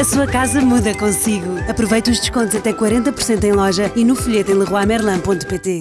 A sua casa muda consigo. Aproveite os descontos até 40% em loja e no folheto em leroymerlin.pt.